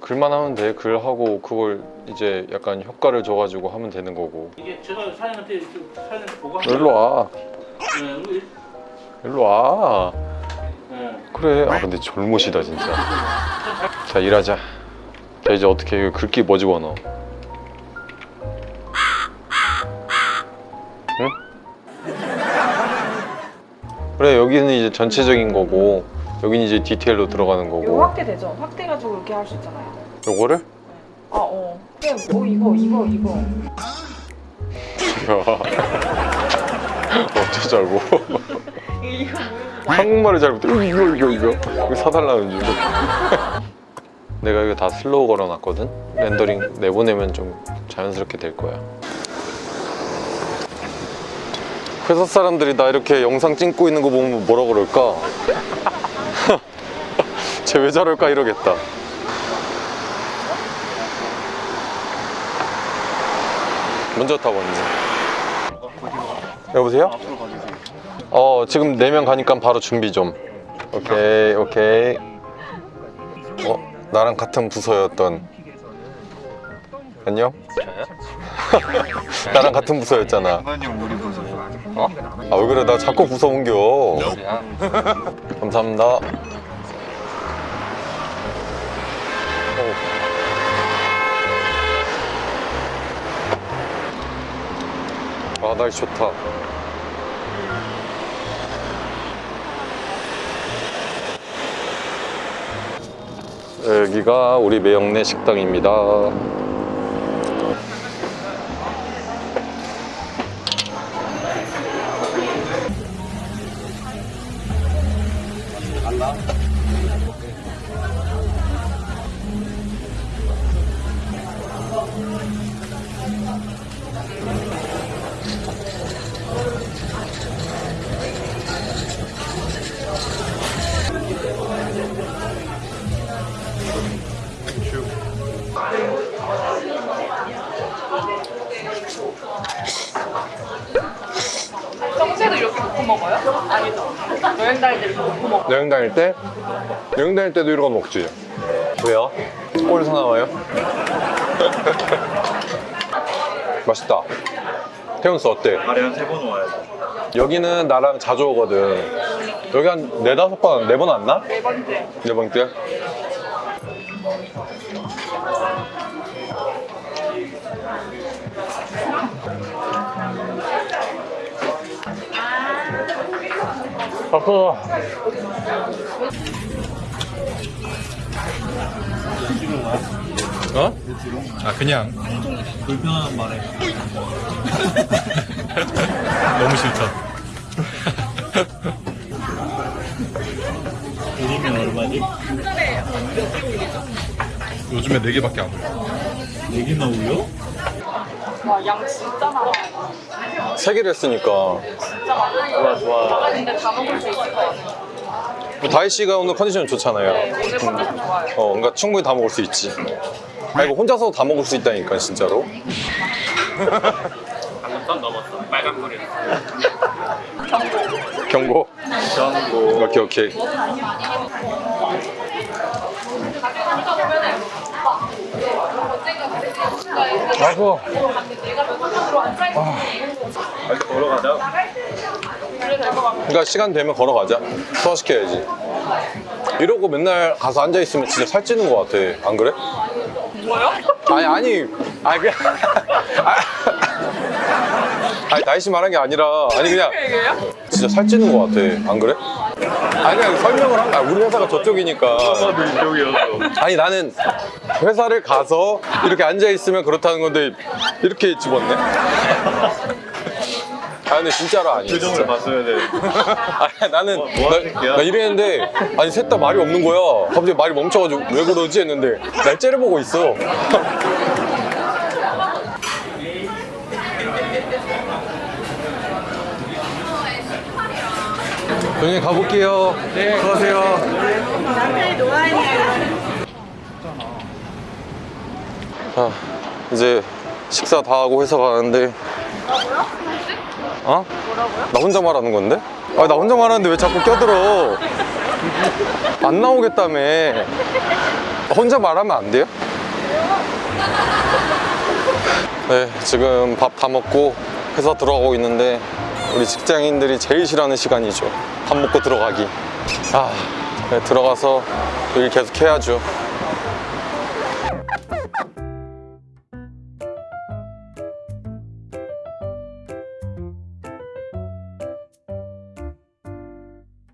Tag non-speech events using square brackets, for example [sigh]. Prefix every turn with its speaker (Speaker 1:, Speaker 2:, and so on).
Speaker 1: 글만 하면 돼. 글 하고 그걸 이제 약간 효과를 줘가지고 하면 되는 거고.
Speaker 2: 이게 제가 사장님한테 좀 사장님한테 보고 한
Speaker 1: 일로 와.
Speaker 2: 네, 우리-
Speaker 1: 일로 와.
Speaker 2: 네.
Speaker 1: 그래. 아 근데 졸못이다 진짜. 자 일하자. 자 이제 어떻게 해? 글귀 뭐 집어넣어? 응? 그래 여기는 이제 전체적인 거고 여기는 이제 디테일로 들어가는
Speaker 3: 이거
Speaker 1: 거고
Speaker 3: 확대되죠? 확대가지고 이렇게 할 수 있잖아요.
Speaker 1: 요거를?
Speaker 3: 아, 어. 그냥 뭐 이거, 이거, 이거.
Speaker 1: 야 어쩌 자고
Speaker 3: 이거
Speaker 1: 한국말을 잘 못해 이거 이거 이거 이거 이거 사달라는 줄 [laughs] 내가 이거 다 slow 걸어놨거든 렌더링 내보내면 좀 자연스럽게 될 거야 회사 사람들이 나 이렇게 영상 찍고 있는 거 보면 뭐라 그럴까? 쟤 왜 저럴까 이러겠다. 먼저 타 먼저 여보세요? 어 지금 4명 가니까 바로 준비 좀. 오케이 오케이. 어 나랑 같은 부서였던. 안녕? [laughs] 나랑 같은 부서였잖아. 어? 아 왜 그래? 나 자꾸 부서 옮겨. 감사합니다 어. 아 날씨 좋다 여기가 우리 매영내 식당입니다.
Speaker 3: 평소 놓고 먹어요? 아니죠. 여행 다닐 때 이렇게 놓고 먹어.
Speaker 1: 여행 다닐 때? 여행 다닐 때도 이런 거 먹지. 왜요? 꼴 사나워요? [laughs] 맛있다. 태훈스 어때?
Speaker 4: 하루에 한세 번 와야 돼.
Speaker 1: 여기는 나랑 자주 오거든. 여기 한 네다섯 번, 네 번 왔나?
Speaker 3: 네 번째.
Speaker 1: 네 번째? 바꿔. 어? 아 그냥
Speaker 4: 불편한 말에 [laughs]
Speaker 1: 너무 싫다.
Speaker 4: 드리면 얼마지?
Speaker 1: 요즘에 네 개밖에 안 올려.
Speaker 4: 얘기나 울려?
Speaker 3: 와, 양 진짜 많아.
Speaker 1: 세 개를 했으니까.
Speaker 3: 진짜 많아.
Speaker 4: 좋아 좋아.
Speaker 3: 근데 다 먹을 수 있을 것 같아요.
Speaker 1: 다희 씨가 오늘 컨디션 좋잖아요.
Speaker 3: 네, 오늘 컨디션 좋아요.
Speaker 1: 어, 그러니까 충분히 다 먹을 수 있지. 아 이거 혼자서도 다 먹을 수 있다니까 진짜로. [laughs]
Speaker 2: 방금 선 넘었어. 빨간 불이. [laughs]
Speaker 1: 경고.
Speaker 4: 전고
Speaker 1: 오케이 오케이. 아고.
Speaker 4: 빨리 걸어가자.
Speaker 1: 그러니까 시간 되면 걸어가자. 소화시켜야지. 이러고 맨날 가서 앉아 있으면 진짜 살찌는 것 같아. 안 그래?
Speaker 3: 뭐요?
Speaker 1: 아니 아니 아니 그냥 아, [laughs] 아니 다희 씨 말한 게 아니라 아니 그냥? 진짜 살찌는 것 같아. 안 그래? 아니 그냥 설명을 한 거야. 우리 회사가 저쪽이니까. 아니 나는 회사를 가서 이렇게 앉아 있으면 그렇다는 건데 이렇게 집었네. 아 근데 진짜로 아니야.
Speaker 4: 표정을
Speaker 1: 진짜.
Speaker 4: 봤어야 돼. [laughs]
Speaker 1: 아니 나는
Speaker 4: 뭐, 뭐
Speaker 1: 나? 나 이랬는데 아니 셋 다 말이 없는 거야. 갑자기 말이 멈춰가지고 왜 그러지 했는데 날 째려보고 있어. [laughs] 형님 가볼게요. 네. 수고하세요. 자, 이제 식사 다 하고 회사 가는데. 어?
Speaker 3: 뭐라고요?
Speaker 1: 나 혼자 말하는 건데? 아, 나 혼자 말하는데 왜 자꾸 껴들어? 안 나오겠다며. 혼자 말하면 안 돼요? 네, 지금 밥 다 먹고 회사 들어가고 있는데 우리 직장인들이 제일 싫어하는 시간이죠. 밥 먹고 들어가기. 아, 네, 들어가서 일 계속 해야죠.